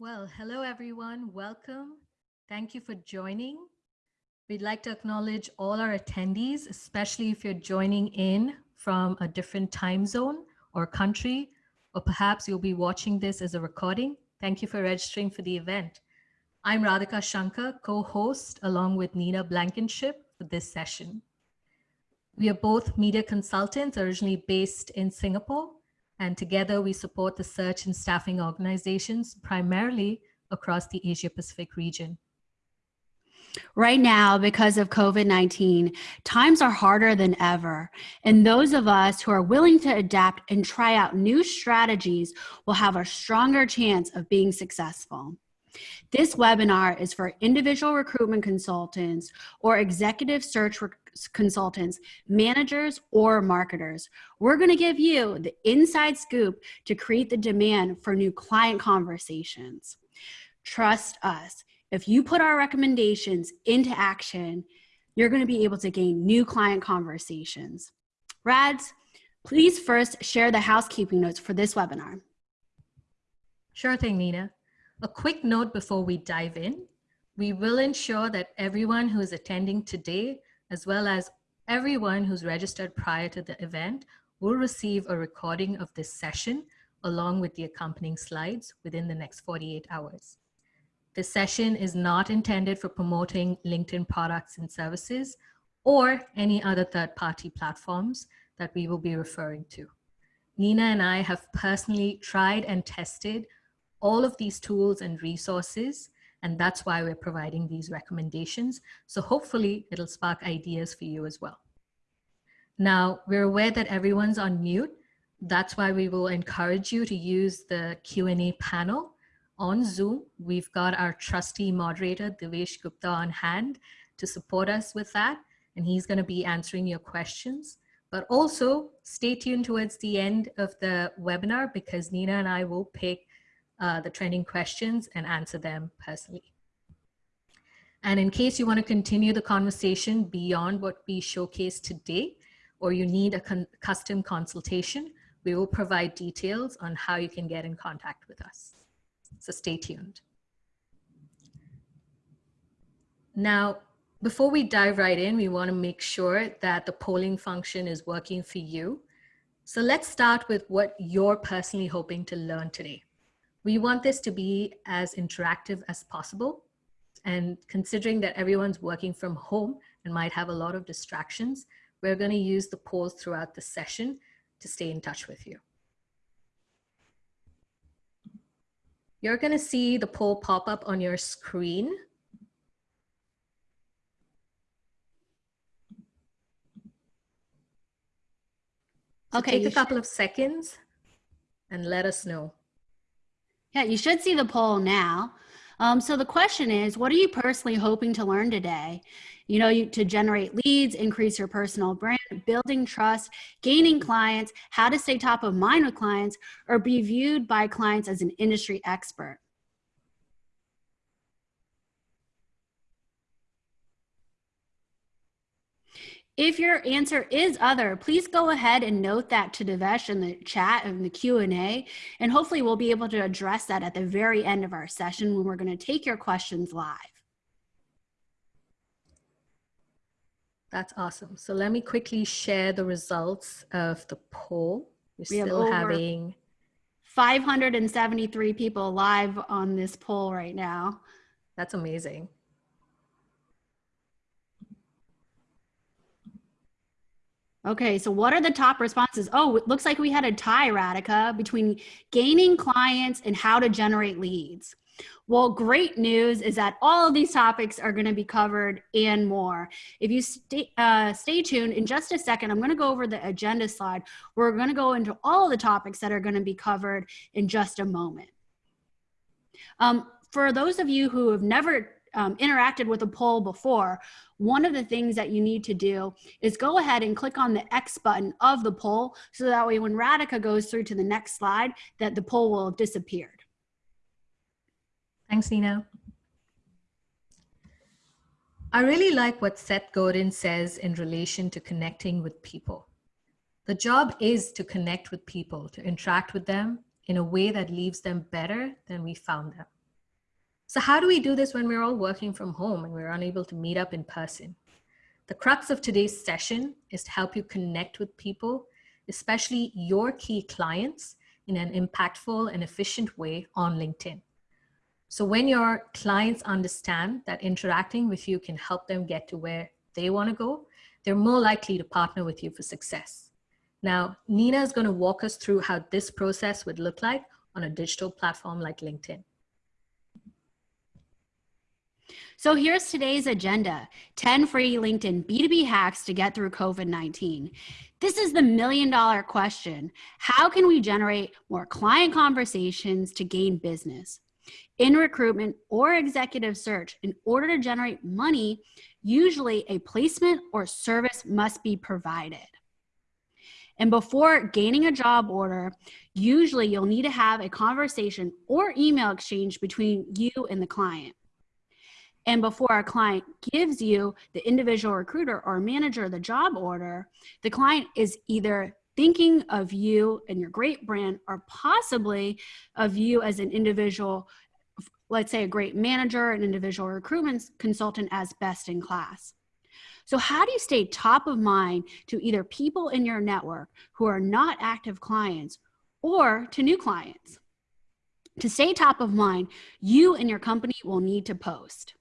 Well, hello everyone. Welcome. Thank you for joining. We'd like to acknowledge all our attendees, especially if you're joining in from a different time zone or country, or perhaps you'll be watching this as a recording. Thank you for registering for the event. I'm Radhika Shankar, co-host along with Nina Blankenship for this session. We are both media consultants originally based in Singapore and together we support the search and staffing organizations primarily across the Asia Pacific region. Right now, because of COVID 19, times are harder than ever. And those of us who are willing to adapt and try out new strategies will have a stronger chance of being successful. This webinar is for individual recruitment consultants or executive search consultants, managers, or marketers. We're going to give you the inside scoop to create the demand for new client conversations. Trust us. If you put our recommendations into action, you're going to be able to gain new client conversations. Rads, please first share the housekeeping notes for this webinar. Sure thing, Nina. A quick note before we dive in. We will ensure that everyone who is attending today, as well as everyone who's registered prior to the event, will receive a recording of this session along with the accompanying slides within the next 48 hours. This session is not intended for promoting LinkedIn products and services or any other third-party platforms that we will be referring to. Nina and I have personally tried and tested all of these tools and resources, and that's why we're providing these recommendations. So hopefully it'll spark ideas for you as well. Now, we're aware that everyone's on mute. That's why we will encourage you to use the Q&A panel on Zoom. We've got our trusty moderator, Devesh Gupta on hand to support us with that. And he's gonna be answering your questions. But also stay tuned towards the end of the webinar because Nina and I will pick uh, the trending questions and answer them personally. And in case you want to continue the conversation beyond what we showcased today, or you need a con custom consultation, we will provide details on how you can get in contact with us. So stay tuned. Now, before we dive right in, we want to make sure that the polling function is working for you. So let's start with what you're personally hoping to learn today. We want this to be as interactive as possible. And considering that everyone's working from home and might have a lot of distractions, we're going to use the polls throughout the session to stay in touch with you. You're going to see the poll pop up on your screen. So okay, take a couple of seconds and let us know. Yeah, you should see the poll now. Um, so the question is, what are you personally hoping to learn today? You know, you, to generate leads, increase your personal brand, building trust, gaining clients, how to stay top of mind with clients, or be viewed by clients as an industry expert. If your answer is other, please go ahead and note that to Devesh in the chat and the Q&A, and hopefully we'll be able to address that at the very end of our session when we're gonna take your questions live. That's awesome. So let me quickly share the results of the poll. We're we still having 573 people live on this poll right now. That's amazing. Okay, so what are the top responses? Oh, it looks like we had a tie, Radhika, between gaining clients and how to generate leads. Well, great news is that all of these topics are going to be covered and more. If you stay, uh, stay tuned, in just a second, I'm going to go over the agenda slide. We're going to go into all of the topics that are going to be covered in just a moment. Um, for those of you who have never um, interacted with a poll before, one of the things that you need to do is go ahead and click on the X button of the poll so that way when Radhika goes through to the next slide, that the poll will have disappeared. Thanks, Nina. I really like what Seth Godin says in relation to connecting with people. The job is to connect with people, to interact with them in a way that leaves them better than we found them. So how do we do this when we're all working from home and we're unable to meet up in person? The crux of today's session is to help you connect with people, especially your key clients in an impactful and efficient way on LinkedIn. So when your clients understand that interacting with you can help them get to where they want to go, they're more likely to partner with you for success. Now, Nina is going to walk us through how this process would look like on a digital platform like LinkedIn. So here's today's agenda 10 free LinkedIn B2B hacks to get through COVID 19. This is the million dollar question How can we generate more client conversations to gain business? In recruitment or executive search, in order to generate money, usually a placement or service must be provided. And before gaining a job order, usually you'll need to have a conversation or email exchange between you and the client. And before a client gives you the individual recruiter or manager the job order, the client is either thinking of you and your great brand or possibly of you as an individual let's say a great manager an individual recruitment consultant as best in class. So how do you stay top of mind to either people in your network who are not active clients or to new clients? To stay top of mind you and your company will need to post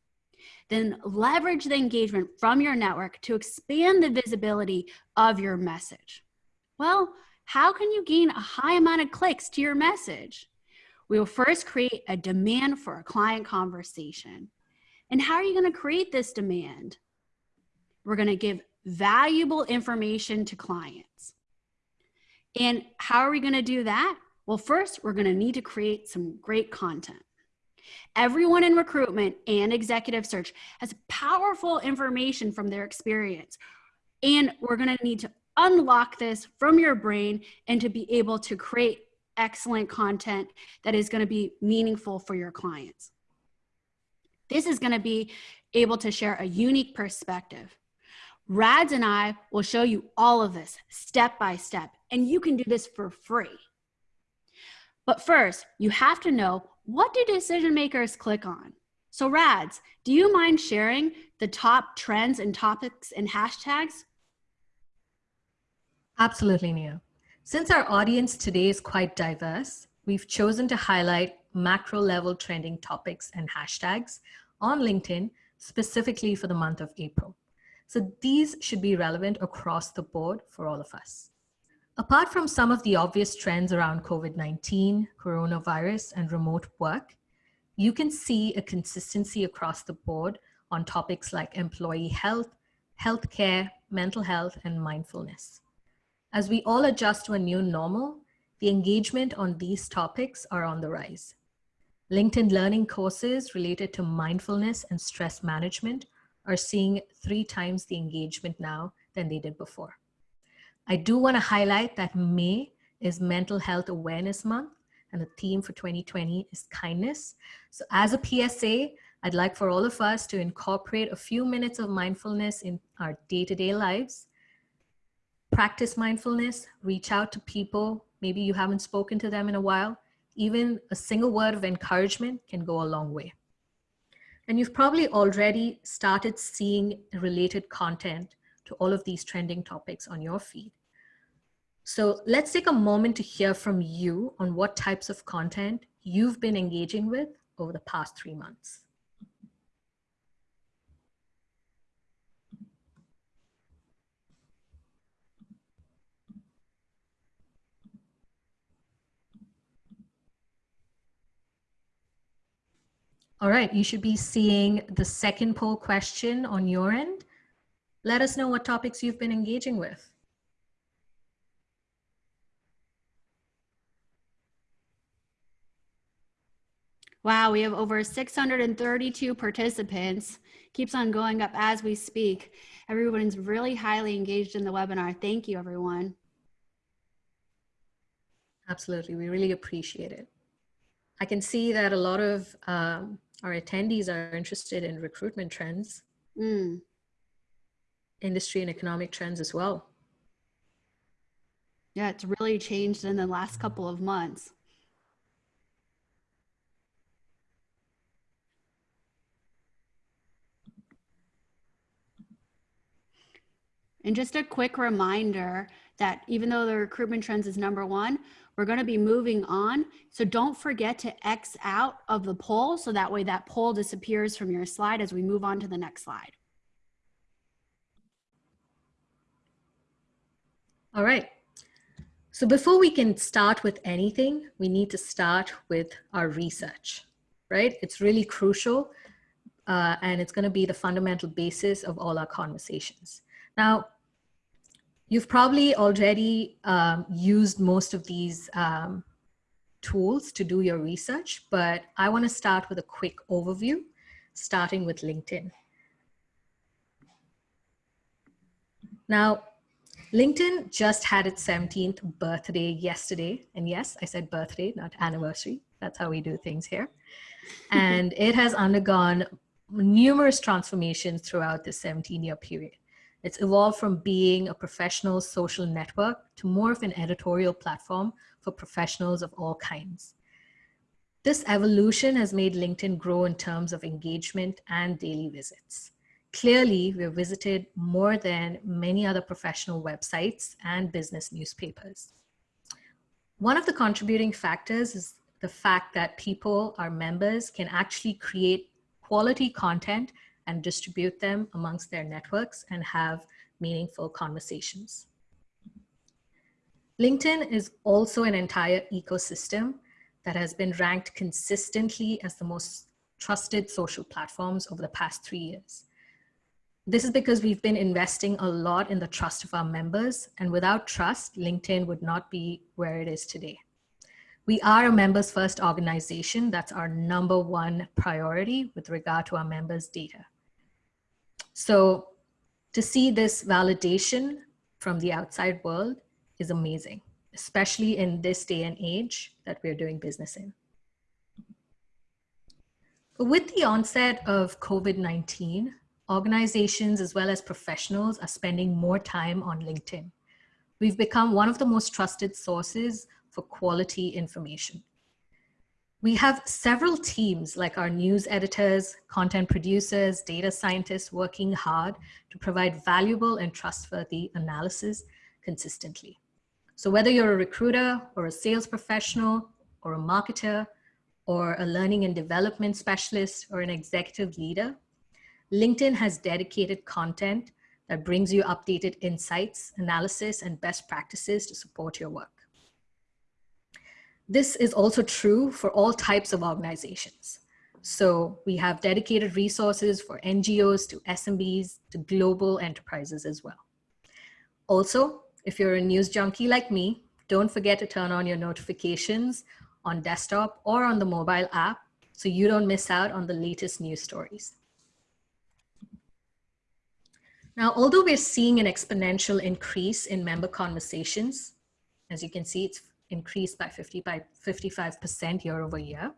then leverage the engagement from your network to expand the visibility of your message. Well, how can you gain a high amount of clicks to your message? We will first create a demand for a client conversation. And how are you going to create this demand? We're going to give valuable information to clients. And how are we going to do that? Well, first, we're going to need to create some great content. Everyone in recruitment and executive search has powerful information from their experience. And we're going to need to unlock this from your brain and to be able to create excellent content that is going to be meaningful for your clients. This is going to be able to share a unique perspective. Rads and I will show you all of this step by step, and you can do this for free. But first, you have to know what do decision makers click on? So, Rads, do you mind sharing the top trends and topics and hashtags? Absolutely, Nina. Since our audience today is quite diverse, we've chosen to highlight macro level trending topics and hashtags on LinkedIn specifically for the month of April. So these should be relevant across the board for all of us. Apart from some of the obvious trends around COVID-19, coronavirus, and remote work, you can see a consistency across the board on topics like employee health, healthcare, mental health, and mindfulness. As we all adjust to a new normal, the engagement on these topics are on the rise. LinkedIn Learning courses related to mindfulness and stress management are seeing three times the engagement now than they did before. I do want to highlight that May is Mental Health Awareness Month, and the theme for 2020 is kindness. So, as a PSA, I'd like for all of us to incorporate a few minutes of mindfulness in our day to day lives. Practice mindfulness, reach out to people. Maybe you haven't spoken to them in a while. Even a single word of encouragement can go a long way. And you've probably already started seeing related content to all of these trending topics on your feed. So let's take a moment to hear from you on what types of content you've been engaging with over the past three months. All right, you should be seeing the second poll question on your end. Let us know what topics you've been engaging with. Wow, we have over 632 participants. Keeps on going up as we speak. Everyone's really highly engaged in the webinar. Thank you, everyone. Absolutely, we really appreciate it. I can see that a lot of um, our attendees are interested in recruitment trends, mm. industry and economic trends as well. Yeah, it's really changed in the last couple of months. And just a quick reminder that even though the recruitment trends is number one, we're going to be moving on. So don't forget to X out of the poll so that way that poll disappears from your slide as we move on to the next slide. All right. So before we can start with anything, we need to start with our research, right? It's really crucial uh, and it's going to be the fundamental basis of all our conversations. Now, you've probably already um, used most of these um, tools to do your research, but I want to start with a quick overview, starting with LinkedIn. Now, LinkedIn just had its 17th birthday yesterday. And yes, I said birthday, not anniversary. That's how we do things here. And it has undergone numerous transformations throughout this 17 year period. It's evolved from being a professional social network to more of an editorial platform for professionals of all kinds. This evolution has made LinkedIn grow in terms of engagement and daily visits. Clearly, we've visited more than many other professional websites and business newspapers. One of the contributing factors is the fact that people, our members, can actually create quality content and distribute them amongst their networks and have meaningful conversations. LinkedIn is also an entire ecosystem that has been ranked consistently as the most trusted social platforms over the past three years. This is because we've been investing a lot in the trust of our members and without trust, LinkedIn would not be where it is today. We are a members first organization. That's our number one priority with regard to our members' data. So to see this validation from the outside world is amazing, especially in this day and age that we're doing business in. With the onset of COVID-19, organizations as well as professionals are spending more time on LinkedIn. We've become one of the most trusted sources for quality information. We have several teams like our news editors, content producers, data scientists working hard to provide valuable and trustworthy analysis consistently. So whether you're a recruiter or a sales professional or a marketer or a learning and development specialist or an executive leader, LinkedIn has dedicated content that brings you updated insights, analysis, and best practices to support your work. This is also true for all types of organizations. So we have dedicated resources for NGOs to SMBs to global enterprises as well. Also, if you're a news junkie like me, don't forget to turn on your notifications on desktop or on the mobile app so you don't miss out on the latest news stories. Now, although we're seeing an exponential increase in member conversations, as you can see, it's increased by 50 by 55% year over year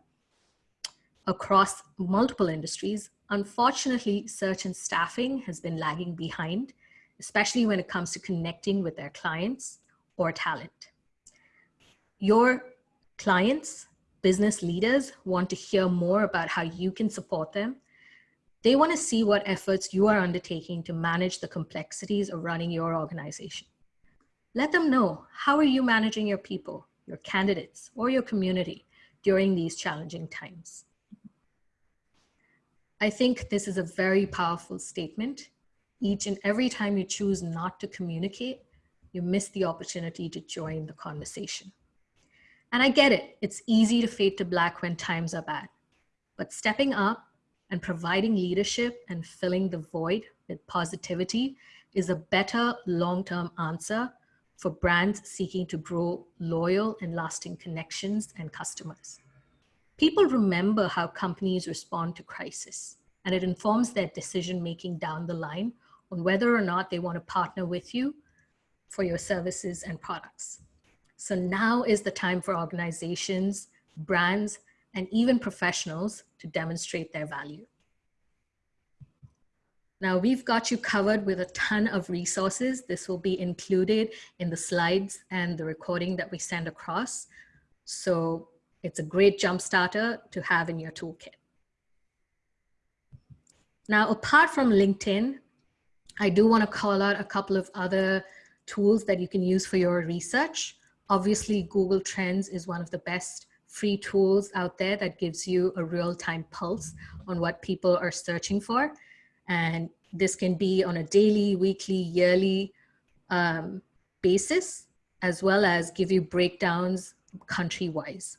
across multiple industries. Unfortunately, search and staffing has been lagging behind, especially when it comes to connecting with their clients or talent. Your clients, business leaders want to hear more about how you can support them. They want to see what efforts you are undertaking to manage the complexities of running your organization. Let them know how are you managing your people, your candidates, or your community during these challenging times. I think this is a very powerful statement. Each and every time you choose not to communicate, you miss the opportunity to join the conversation. And I get it, it's easy to fade to black when times are bad. But stepping up and providing leadership and filling the void with positivity is a better long-term answer for brands seeking to grow loyal and lasting connections and customers. People remember how companies respond to crisis, and it informs their decision-making down the line on whether or not they want to partner with you for your services and products. So now is the time for organizations, brands, and even professionals to demonstrate their value. Now we've got you covered with a ton of resources. This will be included in the slides and the recording that we send across. So it's a great jump starter to have in your toolkit. Now, apart from LinkedIn, I do want to call out a couple of other tools that you can use for your research. Obviously, Google Trends is one of the best free tools out there that gives you a real-time pulse on what people are searching for. And this can be on a daily, weekly, yearly um, basis, as well as give you breakdowns country-wise.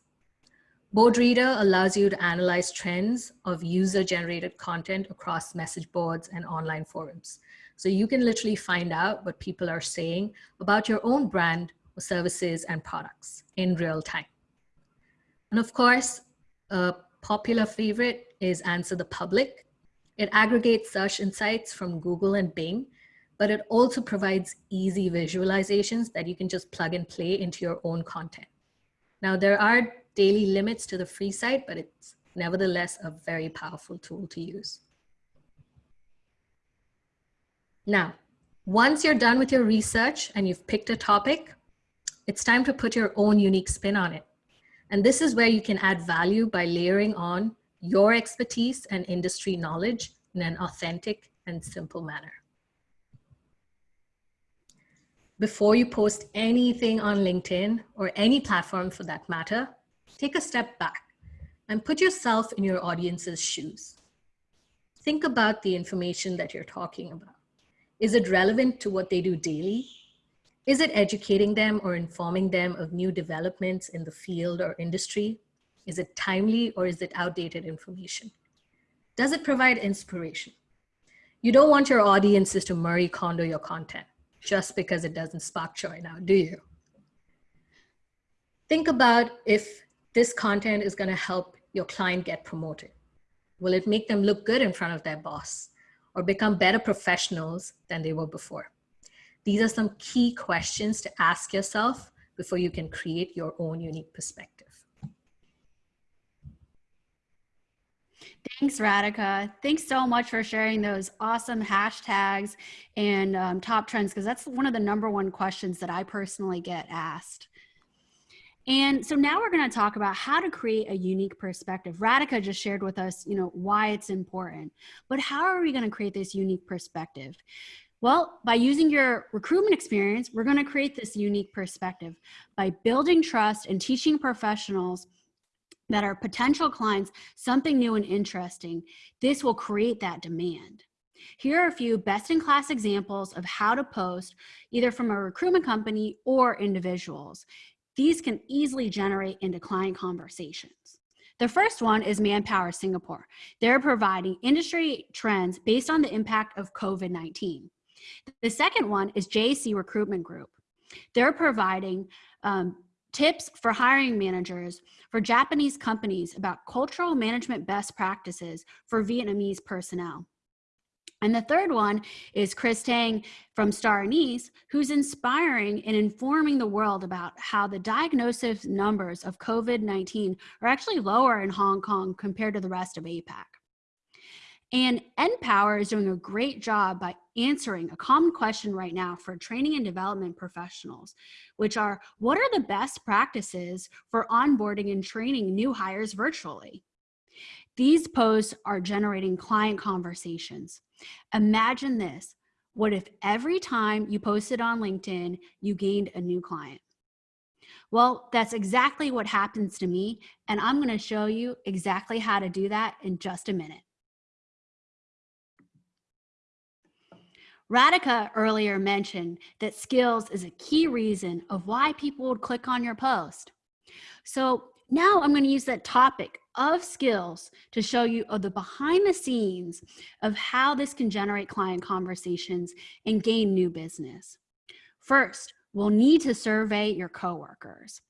Boardreader allows you to analyze trends of user-generated content across message boards and online forums. So you can literally find out what people are saying about your own brand or services and products in real time. And of course, a popular favorite is Answer the Public. It aggregates search insights from Google and Bing, but it also provides easy visualizations that you can just plug and play into your own content. Now, there are daily limits to the free site, but it's nevertheless a very powerful tool to use. Now, once you're done with your research and you've picked a topic, it's time to put your own unique spin on it. And this is where you can add value by layering on your expertise and industry knowledge in an authentic and simple manner. Before you post anything on LinkedIn or any platform for that matter, take a step back and put yourself in your audience's shoes. Think about the information that you're talking about. Is it relevant to what they do daily is it educating them or informing them of new developments in the field or industry? Is it timely or is it outdated information? Does it provide inspiration? You don't want your audiences to Marie Kondo your content just because it doesn't spark joy now, do you? Think about if this content is gonna help your client get promoted. Will it make them look good in front of their boss or become better professionals than they were before? These are some key questions to ask yourself before you can create your own unique perspective. Thanks, Radhika. Thanks so much for sharing those awesome hashtags and um, top trends, because that's one of the number one questions that I personally get asked. And so now we're going to talk about how to create a unique perspective. Radhika just shared with us, you know, why it's important, but how are we going to create this unique perspective? Well, by using your recruitment experience, we're going to create this unique perspective by building trust and teaching professionals that are potential clients something new and interesting. This will create that demand. Here are a few best in class examples of how to post either from a recruitment company or individuals. These can easily generate into client conversations. The first one is Manpower Singapore. They're providing industry trends based on the impact of COVID-19. The second one is JC Recruitment Group. They're providing um, tips for hiring managers for Japanese companies about cultural management best practices for Vietnamese personnel. And the third one is Chris Tang from Star Anise, who's inspiring and informing the world about how the diagnosis numbers of COVID-19 are actually lower in Hong Kong compared to the rest of APAC. And NPower is doing a great job by answering a common question right now for training and development professionals, which are what are the best practices for onboarding and training new hires virtually? These posts are generating client conversations. Imagine this. What if every time you posted on LinkedIn, you gained a new client? Well, that's exactly what happens to me. And I'm gonna show you exactly how to do that in just a minute. Radhika earlier mentioned that skills is a key reason of why people would click on your post. So now I'm going to use that topic of skills to show you of the behind the scenes of how this can generate client conversations and gain new business. First, we'll need to survey your coworkers.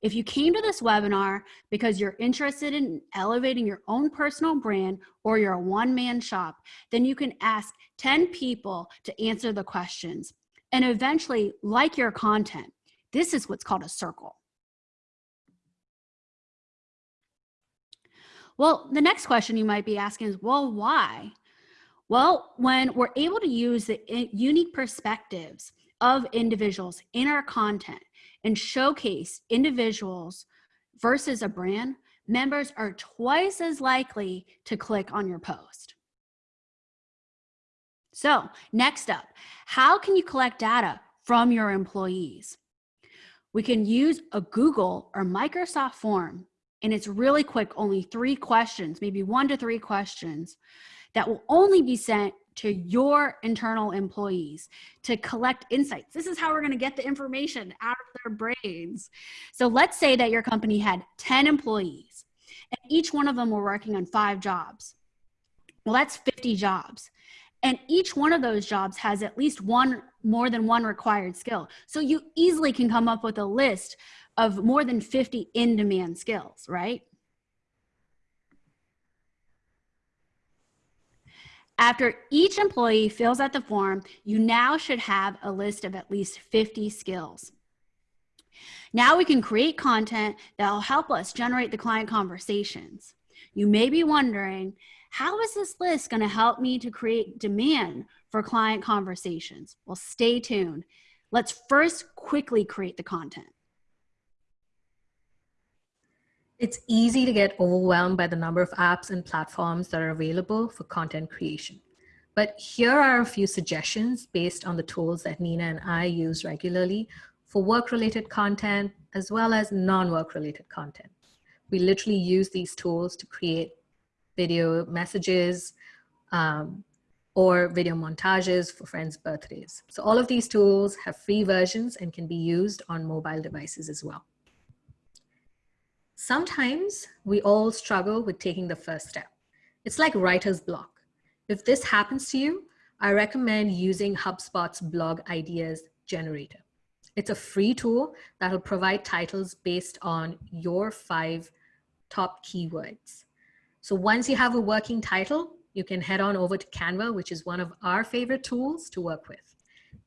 If you came to this webinar because you're interested in elevating your own personal brand or you're a one-man shop, then you can ask 10 people to answer the questions and eventually like your content. This is what's called a circle. Well, the next question you might be asking is, well, why? Well, when we're able to use the eh, unique perspectives of individuals in our content, and showcase individuals versus a brand, members are twice as likely to click on your post. So next up, how can you collect data from your employees? We can use a Google or Microsoft form and it's really quick, only three questions, maybe one to three questions that will only be sent to your internal employees to collect insights. This is how we're going to get the information out their brains. So let's say that your company had 10 employees and each one of them were working on five jobs. Well, that's 50 jobs. And each one of those jobs has at least one more than one required skill. So you easily can come up with a list of more than 50 in demand skills, right? After each employee fills out the form, you now should have a list of at least 50 skills. Now we can create content that will help us generate the client conversations. You may be wondering, how is this list going to help me to create demand for client conversations? Well, stay tuned. Let's first quickly create the content. It's easy to get overwhelmed by the number of apps and platforms that are available for content creation. But here are a few suggestions based on the tools that Nina and I use regularly for work-related content as well as non-work related content. We literally use these tools to create video messages um, or video montages for friends' birthdays. So all of these tools have free versions and can be used on mobile devices as well. Sometimes we all struggle with taking the first step. It's like writer's block. If this happens to you, I recommend using HubSpot's blog ideas generator. It's a free tool that will provide titles based on your five top keywords. So once you have a working title, you can head on over to Canva, which is one of our favorite tools to work with.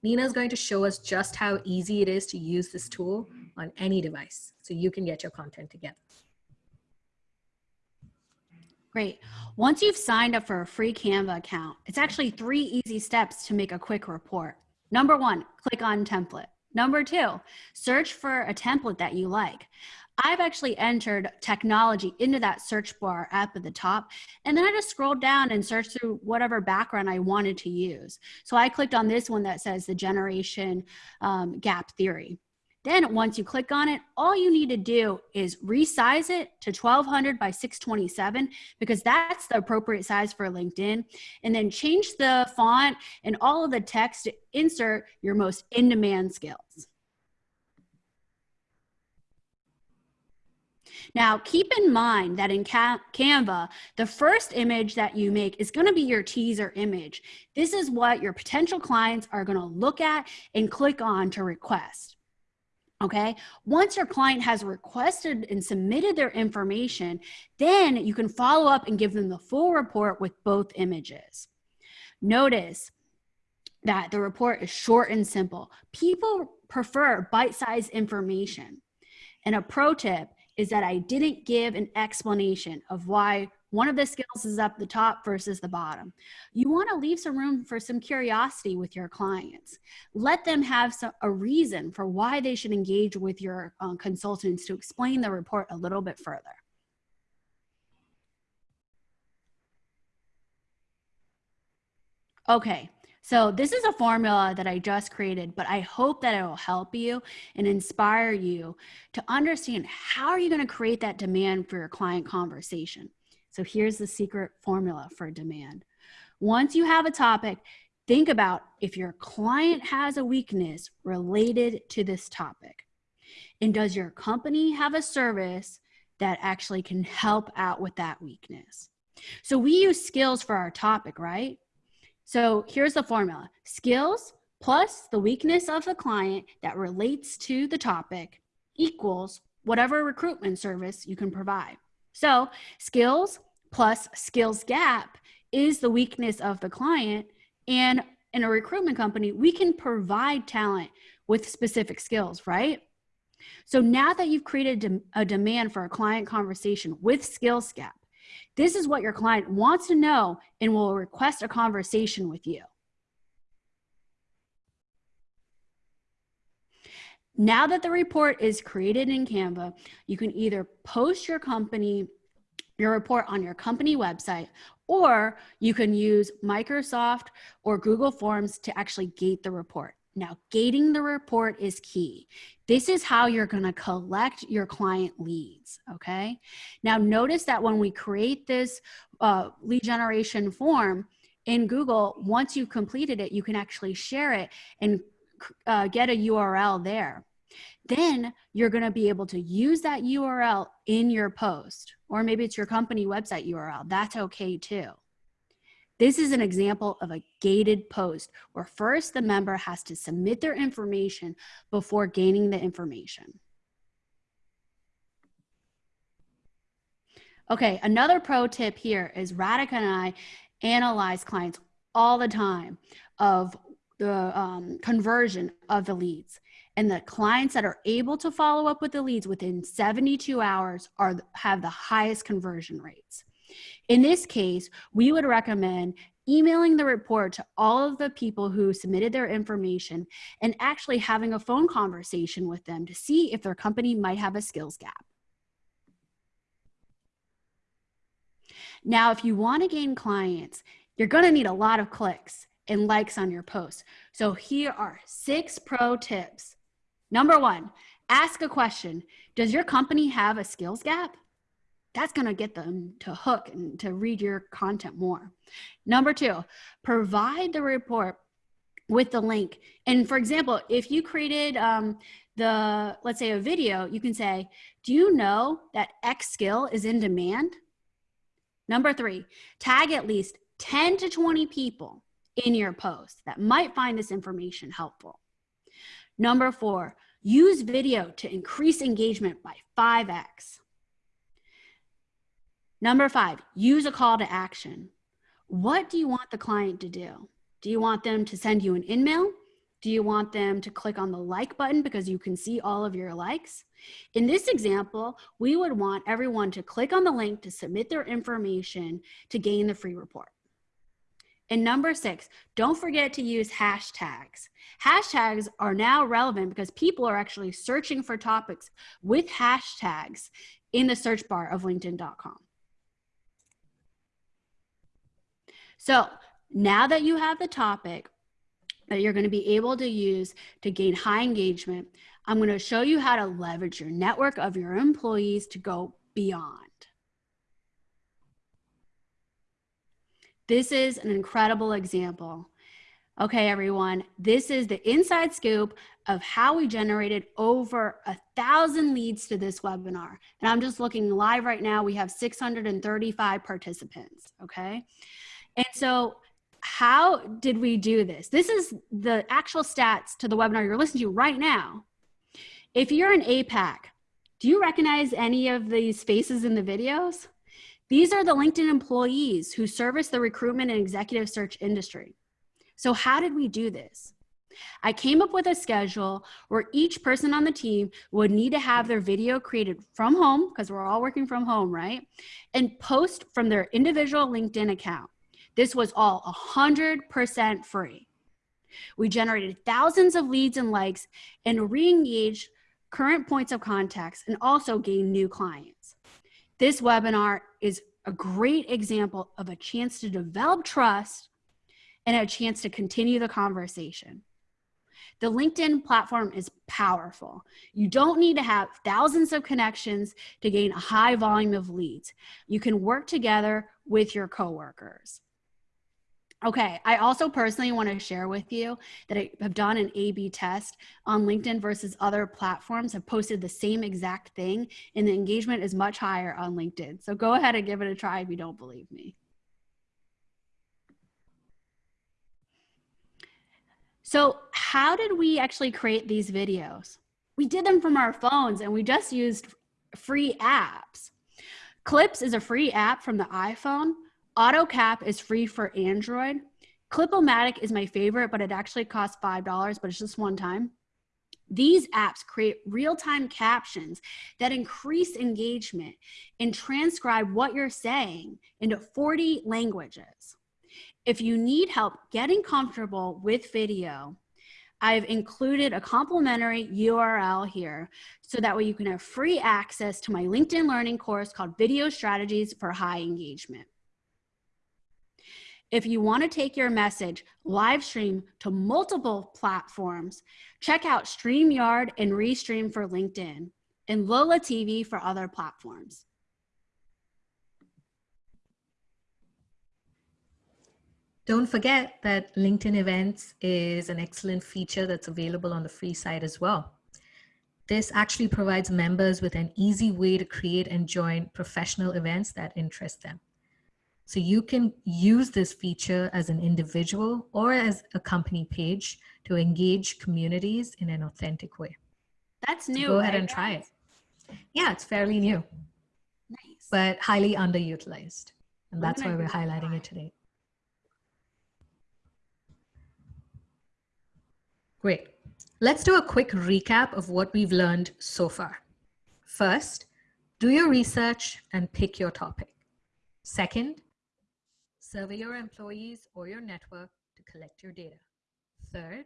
Nina is going to show us just how easy it is to use this tool on any device so you can get your content together. Great. Once you've signed up for a free Canva account, it's actually three easy steps to make a quick report. Number one, click on template. Number two, search for a template that you like. I've actually entered technology into that search bar up at the top. And then I just scrolled down and searched through whatever background I wanted to use. So I clicked on this one that says the generation um, gap theory. Then once you click on it, all you need to do is resize it to 1200 by 627 because that's the appropriate size for LinkedIn. And then change the font and all of the text to insert your most in-demand skills. Now, keep in mind that in Canva, the first image that you make is going to be your teaser image. This is what your potential clients are going to look at and click on to request. Okay, once your client has requested and submitted their information, then you can follow up and give them the full report with both images. Notice that the report is short and simple. People prefer bite-sized information. And a pro tip is that I didn't give an explanation of why one of the skills is up the top versus the bottom. You want to leave some room for some curiosity with your clients. Let them have some, a reason for why they should engage with your um, consultants to explain the report a little bit further. Okay, so this is a formula that I just created, but I hope that it will help you and inspire you to understand how are you going to create that demand for your client conversation. So here's the secret formula for demand. Once you have a topic, think about if your client has a weakness related to this topic. And does your company have a service that actually can help out with that weakness? So we use skills for our topic, right? So here's the formula. Skills plus the weakness of the client that relates to the topic equals whatever recruitment service you can provide. So skills plus skills gap is the weakness of the client. And in a recruitment company, we can provide talent with specific skills, right? So now that you've created a demand for a client conversation with skills gap, this is what your client wants to know and will request a conversation with you. Now that the report is created in Canva, you can either post your company your report on your company website, or you can use Microsoft or Google Forms to actually gate the report. Now, gating the report is key. This is how you're going to collect your client leads. Okay. Now, notice that when we create this uh, lead generation form in Google, once you've completed it, you can actually share it and uh, get a URL there. Then you're going to be able to use that URL in your post, or maybe it's your company website URL. That's okay too. This is an example of a gated post where first the member has to submit their information before gaining the information. Okay, another pro tip here is Radhika and I analyze clients all the time of the um, conversion of the leads. And the clients that are able to follow up with the leads within 72 hours are have the highest conversion rates. In this case, we would recommend emailing the report to all of the people who submitted their information and actually having a phone conversation with them to see if their company might have a skills gap. Now, if you want to gain clients, you're going to need a lot of clicks and likes on your post. So here are six pro tips. Number one, ask a question. Does your company have a skills gap? that's going to get them to hook and to read your content more. Number two, provide the report with the link. And for example, if you created um, the, let's say a video, you can say, do you know that X skill is in demand? Number three, tag at least 10 to 20 people in your post that might find this information helpful. Number four, use video to increase engagement by 5x. Number five, use a call to action. What do you want the client to do? Do you want them to send you an email? Do you want them to click on the like button because you can see all of your likes? In this example, we would want everyone to click on the link to submit their information to gain the free report. And number six, don't forget to use hashtags. Hashtags are now relevant because people are actually searching for topics with hashtags in the search bar of linkedin.com. So now that you have the topic that you're going to be able to use to gain high engagement, I'm going to show you how to leverage your network of your employees to go beyond. This is an incredible example. Okay, everyone, this is the inside scoop of how we generated over a thousand leads to this webinar. And I'm just looking live right now. We have 635 participants, okay? And so how did we do this? This is the actual stats to the webinar you're listening to right now. If you're an APAC, do you recognize any of these faces in the videos? These are the LinkedIn employees who service the recruitment and executive search industry. So how did we do this? I came up with a schedule where each person on the team would need to have their video created from home, because we're all working from home, right? And post from their individual LinkedIn account. This was all 100% free. We generated thousands of leads and likes and re-engaged current points of contacts and also gained new clients. This webinar is a great example of a chance to develop trust and a chance to continue the conversation. The LinkedIn platform is powerful. You don't need to have thousands of connections to gain a high volume of leads. You can work together with your coworkers. Okay, I also personally want to share with you that I have done an A B test on LinkedIn versus other platforms, have posted the same exact thing, and the engagement is much higher on LinkedIn. So go ahead and give it a try if you don't believe me. So, how did we actually create these videos? We did them from our phones and we just used free apps. Clips is a free app from the iPhone AutoCap is free for Android. Clipomatic is my favorite, but it actually costs $5, but it's just one time. These apps create real-time captions that increase engagement and transcribe what you're saying into 40 languages. If you need help getting comfortable with video, I've included a complimentary URL here so that way you can have free access to my LinkedIn learning course called Video Strategies for High Engagement. If you want to take your message live stream to multiple platforms, check out StreamYard and Restream for LinkedIn and Loola TV for other platforms. Don't forget that LinkedIn Events is an excellent feature that's available on the free side as well. This actually provides members with an easy way to create and join professional events that interest them. So you can use this feature as an individual or as a company page to engage communities in an authentic way. That's new. So go ahead and try it. Yeah, it's fairly new. Nice. But highly underutilized. And that's why we're highlighting it today. Great. Let's do a quick recap of what we've learned so far. First, do your research and pick your topic. Second, survey your employees or your network to collect your data. Third,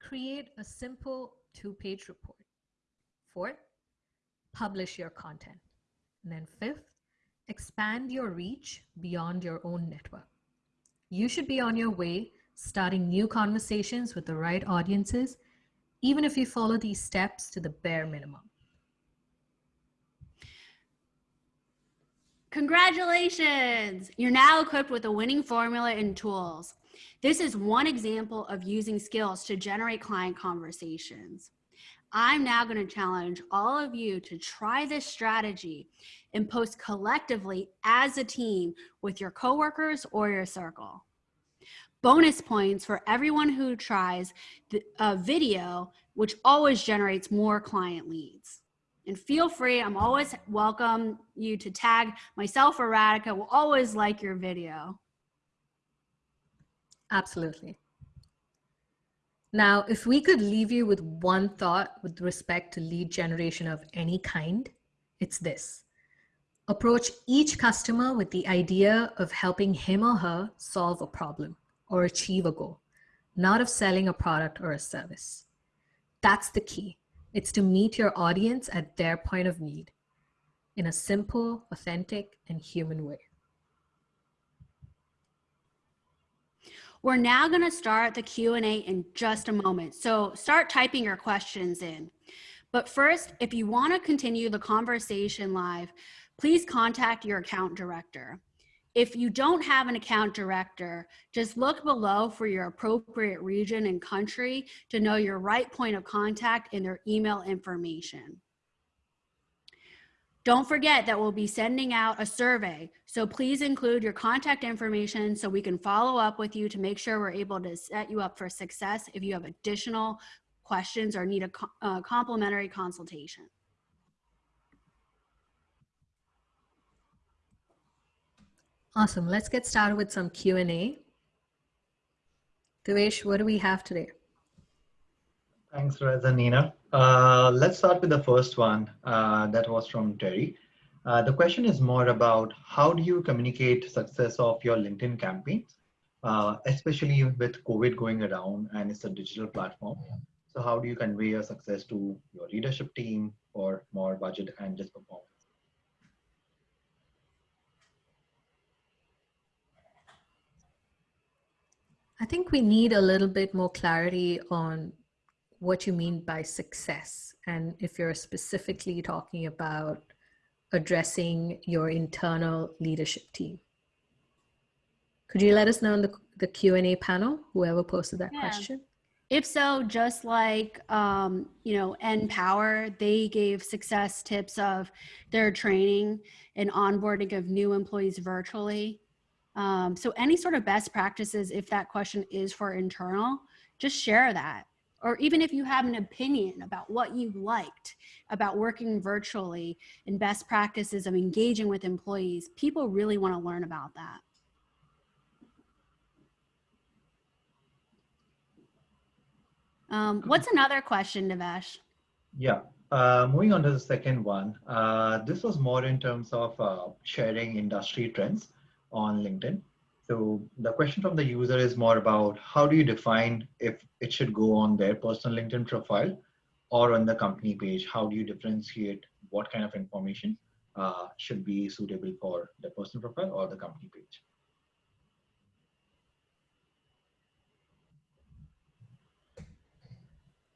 create a simple two-page report. Fourth, publish your content. And then fifth, expand your reach beyond your own network. You should be on your way starting new conversations with the right audiences, even if you follow these steps to the bare minimum. Congratulations! You're now equipped with a winning formula and tools. This is one example of using skills to generate client conversations. I'm now going to challenge all of you to try this strategy and post collectively as a team with your coworkers or your circle bonus points for everyone who tries the uh, video, which always generates more client leads. And feel free, I'm always welcome you to tag myself or Radhika. We'll always like your video. Absolutely. Now, if we could leave you with one thought with respect to lead generation of any kind, it's this. Approach each customer with the idea of helping him or her solve a problem or achieve a goal, not of selling a product or a service. That's the key. It's to meet your audience at their point of need in a simple, authentic, and human way. We're now going to start the Q&A in just a moment. So start typing your questions in. But first, if you want to continue the conversation live, please contact your account director. If you don't have an account director, just look below for your appropriate region and country to know your right point of contact and their email information. Don't forget that we'll be sending out a survey, so please include your contact information so we can follow up with you to make sure we're able to set you up for success if you have additional questions or need a uh, complimentary consultation. Awesome. Let's get started with some Q&A. Devesh, what do we have today? Thanks, Reza Nina. Uh, let's start with the first one. Uh, that was from Terry. Uh, the question is more about how do you communicate success of your LinkedIn campaigns, uh, especially with COVID going around and it's a digital platform. So how do you convey your success to your leadership team for more budget and just performance? I think we need a little bit more clarity on what you mean by success and if you're specifically talking about addressing your internal leadership team. Could you let us know in the, the Q&A panel, whoever posted that yeah. question? If so, just like, um, you know, NPower, they gave success tips of their training and onboarding of new employees virtually. Um, so any sort of best practices, if that question is for internal, just share that. Or even if you have an opinion about what you liked about working virtually and best practices of engaging with employees, people really want to learn about that. Um, what's another question, Devesh? Yeah, uh, moving on to the second one. Uh, this was more in terms of uh, sharing industry trends on LinkedIn. So the question from the user is more about how do you define if it should go on their personal LinkedIn profile or on the company page? How do you differentiate what kind of information uh, should be suitable for the personal profile or the company page?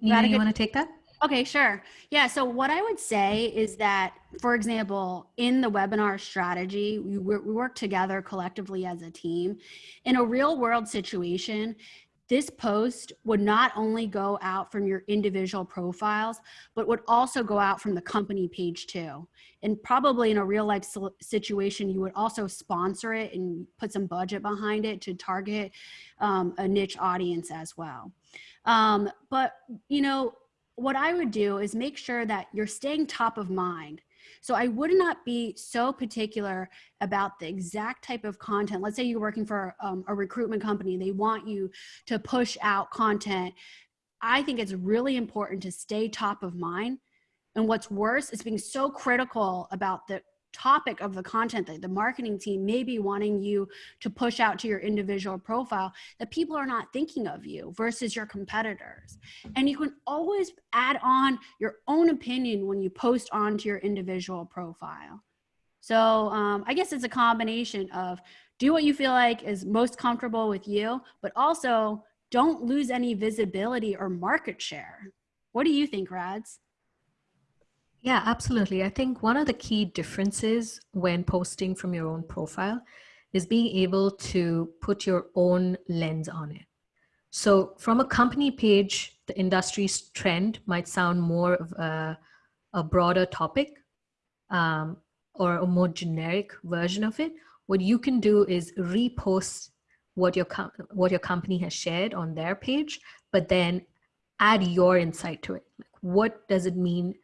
Nina, you want to take that? Okay, sure. Yeah. So, what I would say is that, for example, in the webinar strategy, we, we work together collectively as a team. In a real world situation, this post would not only go out from your individual profiles, but would also go out from the company page too. And probably in a real life situation, you would also sponsor it and put some budget behind it to target um, a niche audience as well. Um, but, you know, what I would do is make sure that you're staying top of mind. So I would not be so particular about the exact type of content. Let's say you're working for um, a recruitment company, they want you to push out content. I think it's really important to stay top of mind. And what's worse is being so critical about the topic of the content that the marketing team may be wanting you to push out to your individual profile that people are not thinking of you versus your competitors. And you can always add on your own opinion when you post onto your individual profile. So um, I guess it's a combination of do what you feel like is most comfortable with you, but also don't lose any visibility or market share. What do you think, Rads? Yeah, absolutely. I think one of the key differences when posting from your own profile is being able to put your own lens on it. So from a company page, the industry's trend might sound more of a, a broader topic um, or a more generic version of it. What you can do is repost what your, what your company has shared on their page, but then add your insight to it. Like, what does it mean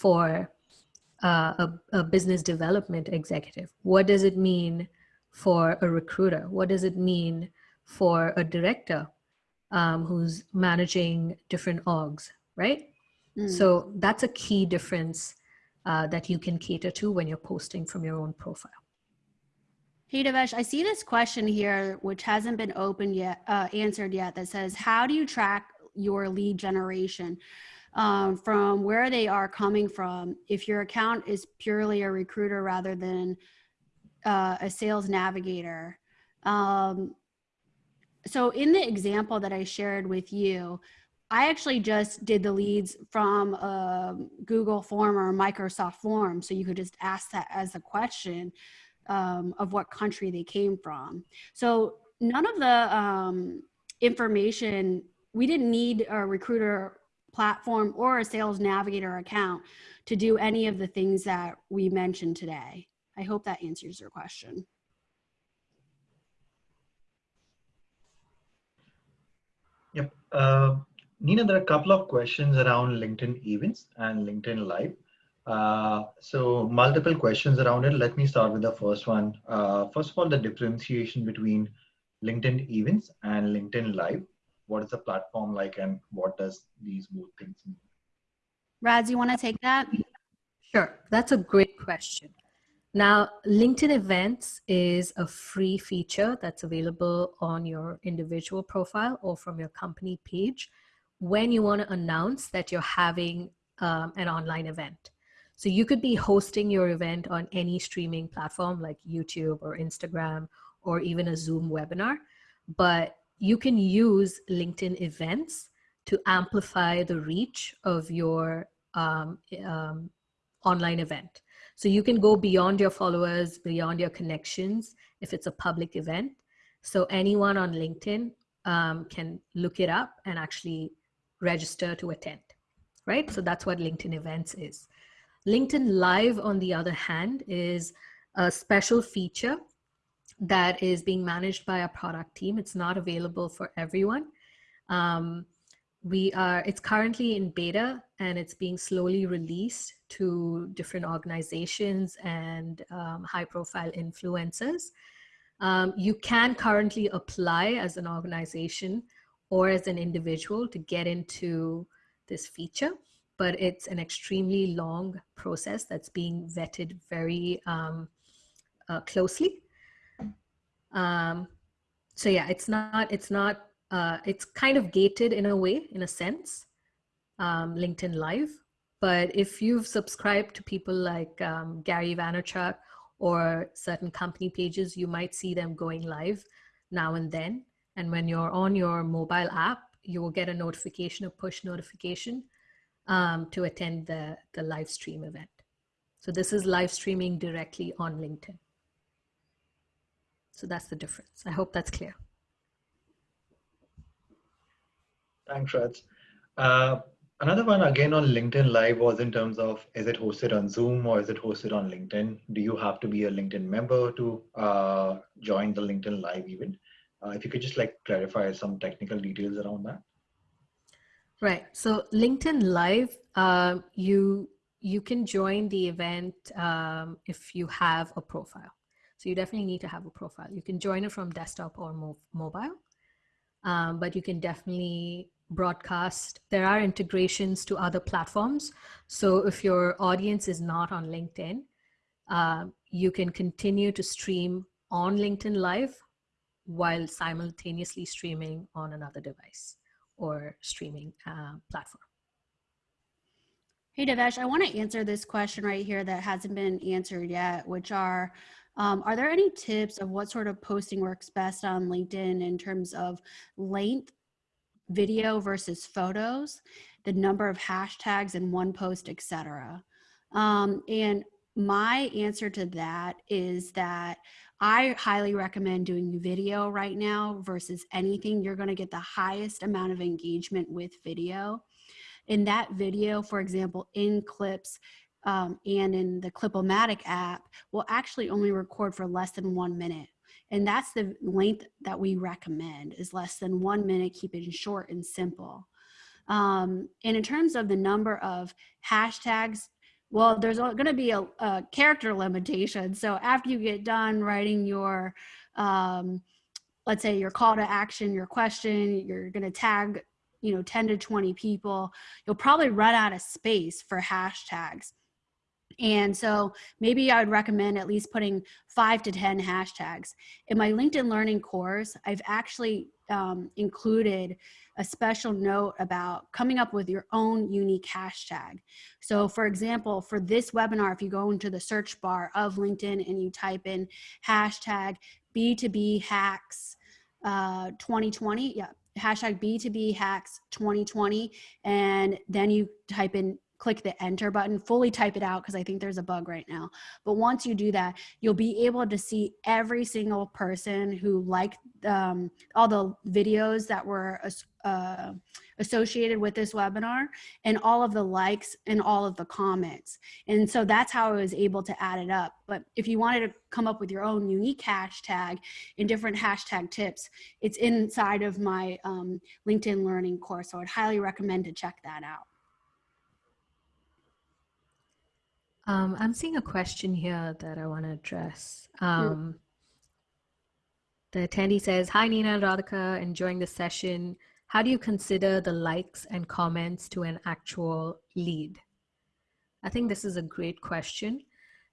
for uh, a, a business development executive? What does it mean for a recruiter? What does it mean for a director um, who's managing different orgs, right? Mm. So that's a key difference uh, that you can cater to when you're posting from your own profile. Hey Devesh, I see this question here, which hasn't been opened yet, uh, answered yet, that says, how do you track your lead generation? Um, from where they are coming from. If your account is purely a recruiter rather than uh, a sales navigator. Um, so in the example that I shared with you, I actually just did the leads from a Google form or Microsoft form. So you could just ask that as a question um, of what country they came from. So none of the um, information, we didn't need a recruiter platform or a sales navigator account to do any of the things that we mentioned today. I hope that answers your question. Yep. Uh, Nina, there are a couple of questions around LinkedIn events and LinkedIn Live. Uh, so multiple questions around it. Let me start with the first one. Uh, first of all, the differentiation between LinkedIn events and LinkedIn Live what is the platform like and what does these both things mean? Rads, you want to take that? Sure, that's a great question. Now, LinkedIn Events is a free feature that's available on your individual profile or from your company page when you want to announce that you're having um, an online event. So you could be hosting your event on any streaming platform like YouTube or Instagram or even a Zoom webinar, but you can use LinkedIn events to amplify the reach of your um, um, online event. So you can go beyond your followers, beyond your connections if it's a public event. So anyone on LinkedIn um, can look it up and actually register to attend, right? So that's what LinkedIn events is. LinkedIn Live, on the other hand, is a special feature that is being managed by a product team. It's not available for everyone. Um, we are, it's currently in beta and it's being slowly released to different organizations and um, high profile influencers. Um, you can currently apply as an organization or as an individual to get into this feature, but it's an extremely long process that's being vetted very um, uh, closely. Um, so yeah, it's not, it's not, uh, it's kind of gated in a way, in a sense, um, LinkedIn Live. But if you've subscribed to people like um, Gary Vaynerchuk or certain company pages, you might see them going live now and then. And when you're on your mobile app, you will get a notification, a push notification um, to attend the, the live stream event. So this is live streaming directly on LinkedIn. So that's the difference. I hope that's clear. Thanks, Raj. Uh, another one again on LinkedIn Live was in terms of is it hosted on Zoom or is it hosted on LinkedIn? Do you have to be a LinkedIn member to uh, join the LinkedIn Live event? Uh, if you could just like clarify some technical details around that. Right. So LinkedIn Live, uh, you you can join the event um, if you have a profile. So you definitely need to have a profile. You can join it from desktop or mo mobile, um, but you can definitely broadcast. There are integrations to other platforms. So if your audience is not on LinkedIn, uh, you can continue to stream on LinkedIn Live while simultaneously streaming on another device or streaming uh, platform. Hey, Devesh, I want to answer this question right here that hasn't been answered yet, which are um, are there any tips of what sort of posting works best on LinkedIn in terms of length, video versus photos, the number of hashtags in one post, etc. Um, and my answer to that is that I highly recommend doing video right now versus anything. You're going to get the highest amount of engagement with video. In that video, for example, in clips, um, and in the Clipomatic app will actually only record for less than one minute. And that's the length that we recommend is less than one minute, keep it short and simple. Um, and in terms of the number of hashtags, well, there's going to be a, a, character limitation. So after you get done writing your, um, let's say your call to action, your question, you're going to tag, you know, 10 to 20 people, you'll probably run out of space for hashtags. And so maybe I would recommend at least putting five to 10 hashtags. In my LinkedIn Learning course, I've actually um, included a special note about coming up with your own unique hashtag. So for example, for this webinar, if you go into the search bar of LinkedIn and you type in hashtag B2B hacks uh, 2020, yeah, hashtag B2B hacks 2020, and then you type in click the enter button, fully type it out because I think there's a bug right now. But once you do that, you'll be able to see every single person who liked um, all the videos that were uh, associated with this webinar and all of the likes and all of the comments. And so that's how I was able to add it up. But if you wanted to come up with your own unique hashtag and different hashtag tips, it's inside of my um, LinkedIn learning course. So I'd highly recommend to check that out. Um, I'm seeing a question here that I want to address. Um, the attendee says, Hi, Nina and Radhika, enjoying the session. How do you consider the likes and comments to an actual lead? I think this is a great question.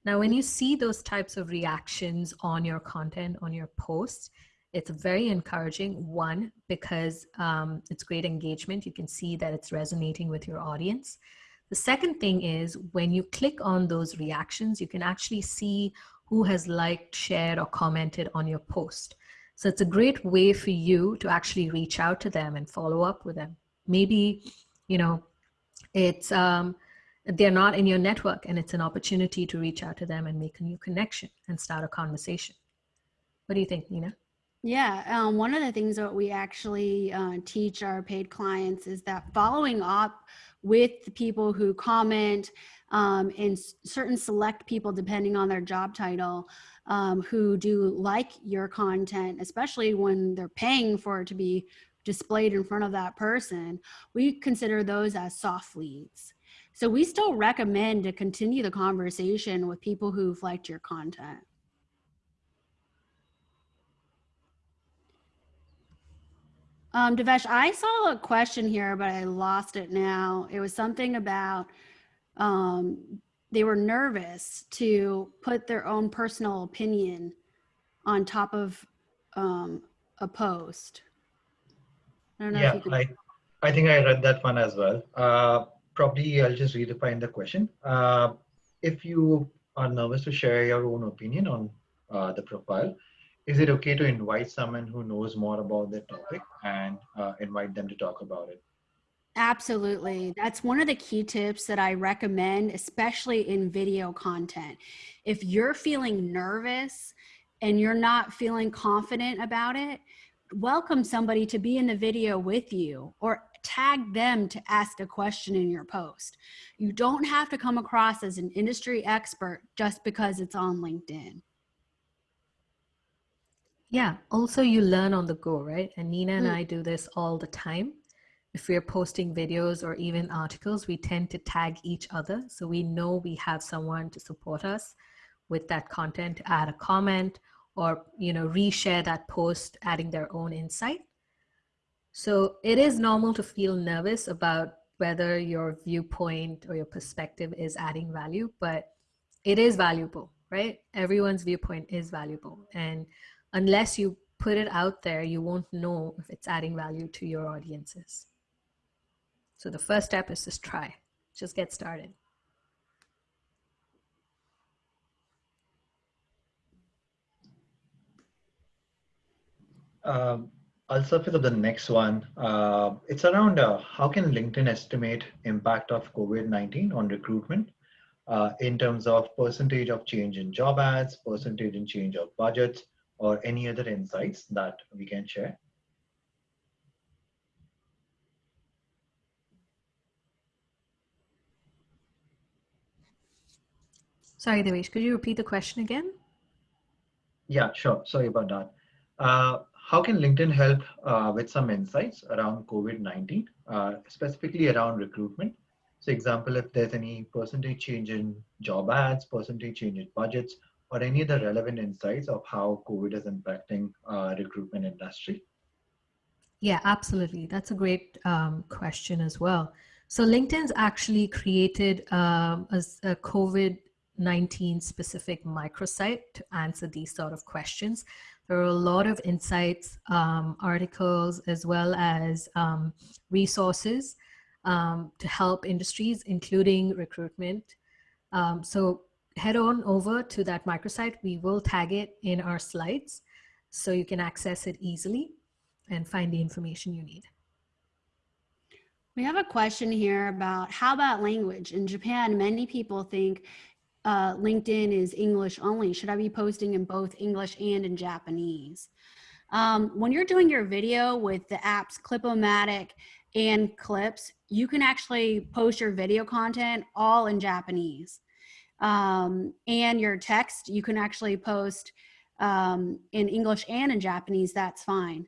Now, when you see those types of reactions on your content, on your posts, it's very encouraging. One, because um, it's great engagement. You can see that it's resonating with your audience. The second thing is when you click on those reactions, you can actually see who has liked, shared, or commented on your post. So it's a great way for you to actually reach out to them and follow up with them. Maybe, you know, it's um, they're not in your network and it's an opportunity to reach out to them and make a new connection and start a conversation. What do you think, Nina? Yeah, um, one of the things that we actually uh, teach our paid clients is that following up with the people who comment um, and certain select people, depending on their job title, um, who do like your content, especially when they're paying for it to be displayed in front of that person, we consider those as soft leads. So we still recommend to continue the conversation with people who've liked your content. Um, Devesh, I saw a question here, but I lost it now. It was something about um, they were nervous to put their own personal opinion on top of um, a post. I don't know Yeah, if you could. I, I think I read that one as well. Uh, probably I'll just redefine the question. Uh, if you are nervous to share your own opinion on uh, the profile, is it okay to invite someone who knows more about the topic and uh, invite them to talk about it? Absolutely. That's one of the key tips that I recommend, especially in video content. If you're feeling nervous and you're not feeling confident about it, welcome somebody to be in the video with you or tag them to ask a question in your post. You don't have to come across as an industry expert just because it's on LinkedIn. Yeah, also you learn on the go, right? And Nina and Mm. I do this all the time. If we're posting videos or even articles, we tend to tag each other. So we know we have someone to support us with that content, add a comment or, you know, reshare that post, adding their own insight. So it is normal to feel nervous about whether your viewpoint or your perspective is adding value, but it is valuable, right? Everyone's viewpoint is valuable. And unless you put it out there, you won't know if it's adding value to your audiences. So the first step is just try, just get started. Um, I'll surface up the next one. Uh, it's around uh, how can LinkedIn estimate impact of COVID-19 on recruitment uh, in terms of percentage of change in job ads, percentage in change of budgets, or any other insights that we can share. Sorry, Devesh, could you repeat the question again? Yeah, sure. Sorry about that. Uh, how can LinkedIn help uh, with some insights around COVID-19, uh, specifically around recruitment? So example, if there's any percentage change in job ads, percentage change in budgets, or any other relevant insights of how COVID is impacting recruitment industry? Yeah, absolutely. That's a great um, question as well. So LinkedIn's actually created um, a, a COVID-19 specific microsite to answer these sort of questions. There are a lot of insights, um, articles, as well as um, resources um, to help industries, including recruitment. Um, so head on over to that microsite. We will tag it in our slides so you can access it easily and find the information you need. We have a question here about how about language? In Japan, many people think uh, LinkedIn is English only. Should I be posting in both English and in Japanese? Um, when you're doing your video with the apps Clipomatic and Clips, you can actually post your video content all in Japanese. Um, and your text, you can actually post um, in English and in Japanese, that's fine.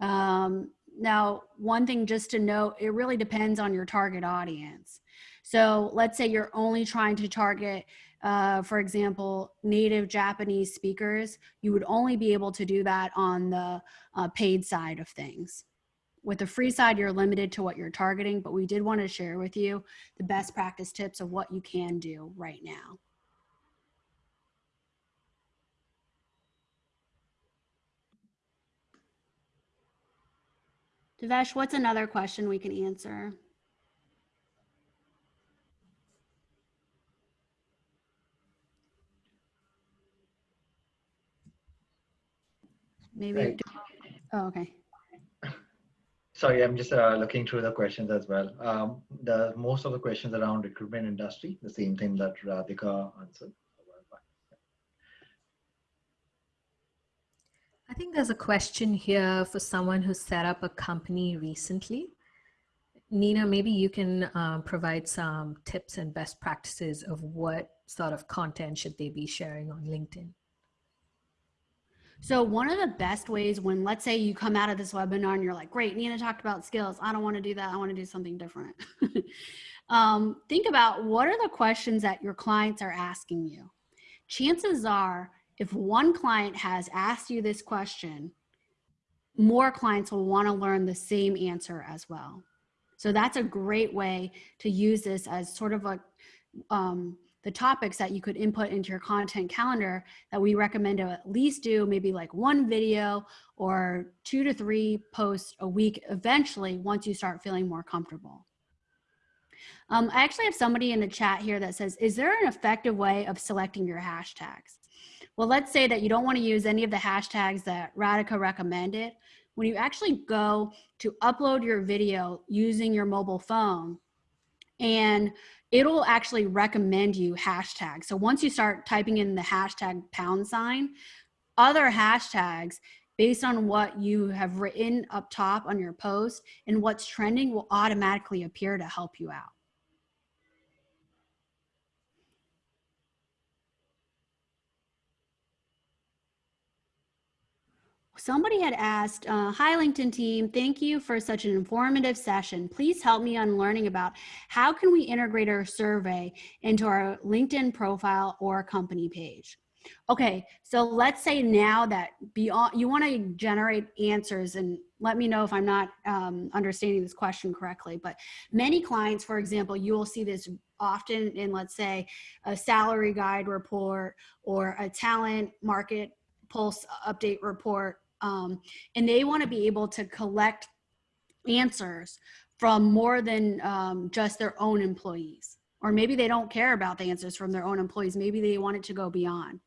Um, now, one thing just to note, it really depends on your target audience. So let's say you're only trying to target, uh, for example, native Japanese speakers, you would only be able to do that on the uh, paid side of things. With the free side, you're limited to what you're targeting, but we did want to share with you the best practice tips of what you can do right now. Devesh, what's another question we can answer? Maybe, Right. oh, okay. Sorry, I'm just uh, looking through the questions as well. Um, the most of the questions around recruitment industry, the same thing that Radhika answered. I think there's a question here for someone who set up a company recently. Nina, maybe you can um, provide some tips and best practices of what sort of content should they be sharing on LinkedIn. So one of the best ways when let's say you come out of this webinar and you're like, great, Nina talked about skills. I don't want to do that. I want to do something different. um, think about what are the questions that your clients are asking you. Chances are if one client has asked you this question, more clients will want to learn the same answer as well. So that's a great way to use this as sort of a um, the topics that you could input into your content calendar that we recommend to at least do maybe like one video or two to three posts a week eventually once you start feeling more comfortable. Um, I actually have somebody in the chat here that says, is there an effective way of selecting your hashtags? Well, let's say that you don't want to use any of the hashtags that Radhika recommended. When you actually go to upload your video using your mobile phone and it'll actually recommend you hashtags. So once you start typing in the hashtag pound sign, other hashtags based on what you have written up top on your post and what's trending will automatically appear to help you out. Somebody had asked, uh, hi LinkedIn team, thank you for such an informative session. Please help me on learning about how can we integrate our survey into our LinkedIn profile or company page. Okay, so let's say now that beyond, you wanna generate answers and let me know if I'm not um, understanding this question correctly, but many clients, for example, you will see this often in let's say a salary guide report or a talent market pulse update report um, and they want to be able to collect answers from more than um, just their own employees. Or maybe they don't care about the answers from their own employees. Maybe they want it to go beyond.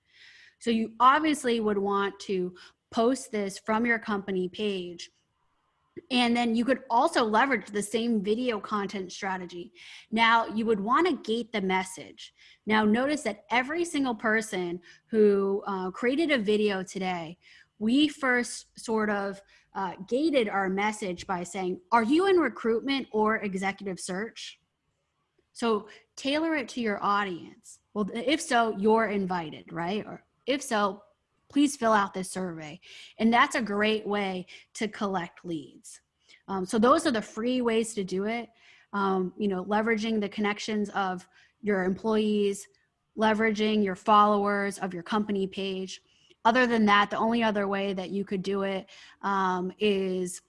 So you obviously would want to post this from your company page. And then you could also leverage the same video content strategy. Now you would want to gate the message. Now notice that every single person who uh, created a video today we first sort of uh, gated our message by saying, are you in recruitment or executive search? So tailor it to your audience. Well, if so, you're invited, right? Or if so, please fill out this survey. And that's a great way to collect leads. Um, so those are the free ways to do it. Um, you know, leveraging the connections of your employees, leveraging your followers of your company page, other than that, the only other way that you could do it um, is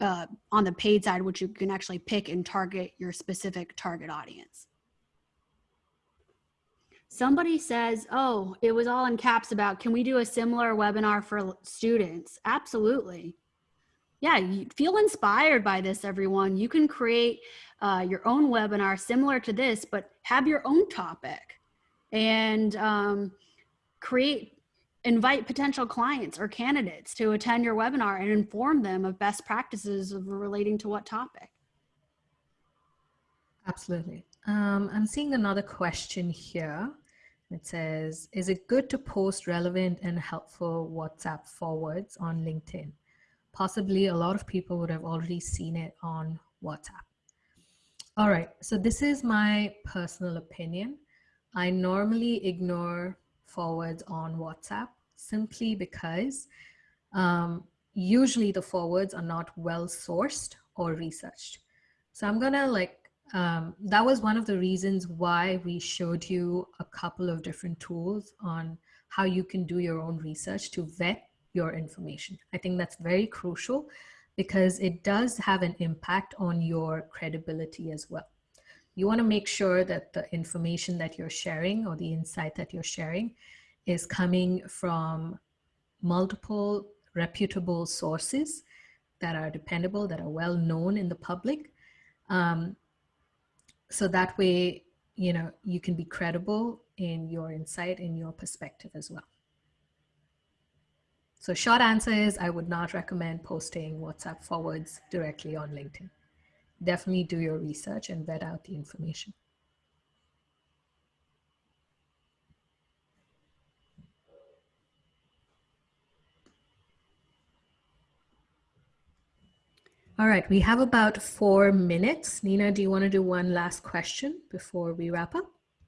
uh, on the paid side, which you can actually pick and target your specific target audience. Somebody says, oh, it was all in caps about, can we do a similar webinar for students? Absolutely. Yeah, you feel inspired by this, everyone. You can create uh, your own webinar similar to this, but have your own topic and um, create invite potential clients or candidates to attend your webinar and inform them of best practices of relating to what topic. Absolutely. Um, I'm seeing another question here. It says, is it good to post relevant and helpful WhatsApp forwards on LinkedIn? Possibly a lot of people would have already seen it on WhatsApp. All right, so this is my personal opinion. I normally ignore forwards on WhatsApp simply because um, usually the forwards are not well sourced or researched. So I'm gonna like, um, that was one of the reasons why we showed you a couple of different tools on how you can do your own research to vet your information. I think that's very crucial because it does have an impact on your credibility as well. You wanna make sure that the information that you're sharing or the insight that you're sharing is coming from multiple reputable sources that are dependable, that are well known in the public. Um, so that way, you know, you can be credible in your insight, in your perspective as well. So short answer is I would not recommend posting WhatsApp forwards directly on LinkedIn. Definitely do your research and vet out the information. All right, we have about four minutes. Nina, do you want to do one last question before we wrap up?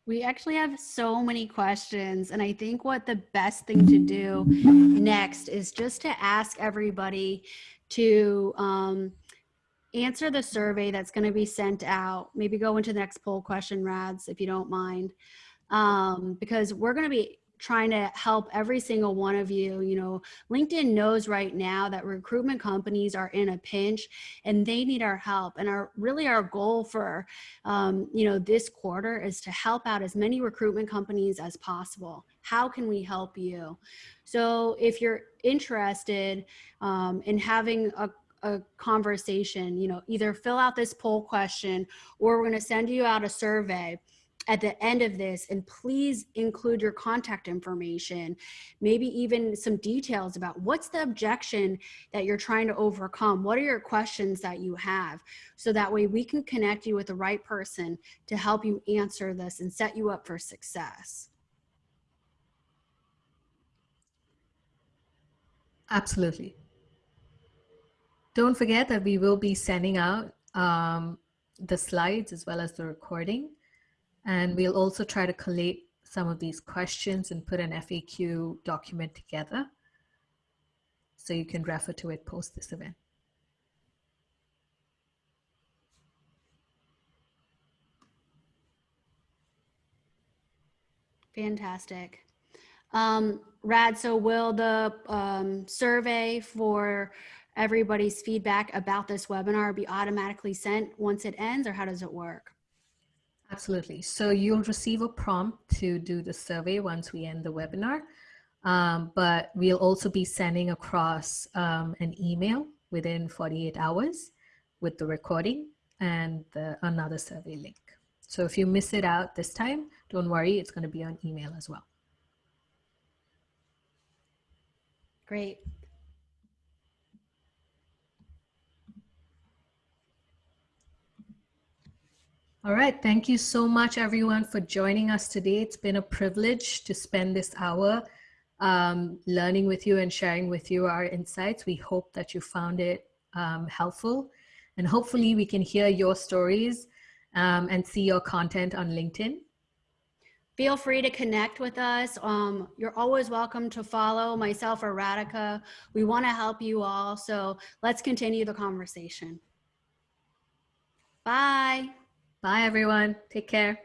We actually have so many questions, and I think what the best thing to do next is just to ask everybody to um, answer the survey that's going to be sent out. Maybe go into the next poll question, Rads, if you don't mind, um, because we're going to be trying to help every single one of you. You know, LinkedIn knows right now that recruitment companies are in a pinch and they need our help. And our really our goal for, um, you know, this quarter is to help out as many recruitment companies as possible. How can we help you? So if you're interested um, in having a a conversation, you know, either fill out this poll question or we're going to send you out a survey at the end of this and please include your contact information maybe even some details about what's the objection that you're trying to overcome? What are your questions that you have? So that way we can connect you with the right person to help you answer this and set you up for success. Absolutely. Don't forget that we will be sending out um, the slides as well as the recording. And we'll also try to collate some of these questions and put an FAQ document together so you can refer to it post this event. Fantastic. Um, Rad, so will the um, survey for everybody's feedback about this webinar be automatically sent once it ends or how does it work? Absolutely. So you'll receive a prompt to do the survey once we end the webinar, um, but we'll also be sending across um, an email within 48 hours with the recording and the, another survey link. So if you miss it out this time, don't worry, it's going to be on email as well. Great. All right. Thank you so much, everyone, for joining us today. It's been a privilege to spend this hour um, learning with you and sharing with you our insights. We hope that you found it um, helpful. And hopefully we can hear your stories um, and see your content on LinkedIn. Feel free to connect with us. Um, you're always welcome to follow myself or Radhika. We want to help you all. So let's continue the conversation. Bye. Bye, everyone. Take care.